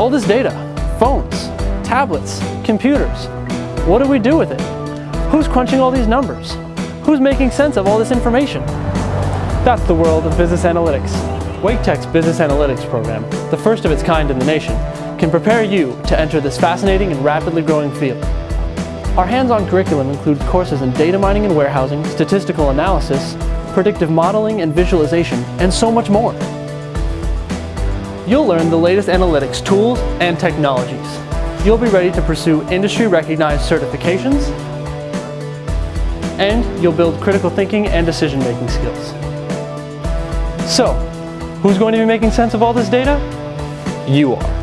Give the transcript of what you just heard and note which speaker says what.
Speaker 1: All this data, phones, tablets, computers, what do we do with it? Who's crunching all these numbers? Who's making sense of all this information? That's the world of business analytics. Wake Tech's Business Analytics program, the first of its kind in the nation, can prepare you to enter this fascinating and rapidly growing field. Our hands-on curriculum includes courses in data mining and warehousing, statistical analysis, predictive modeling and visualization, and so much more. You'll learn the latest analytics tools and technologies. You'll be ready to pursue industry-recognized certifications, and you'll build critical thinking and decision-making skills. So, who's going to be making sense of all this data? You are.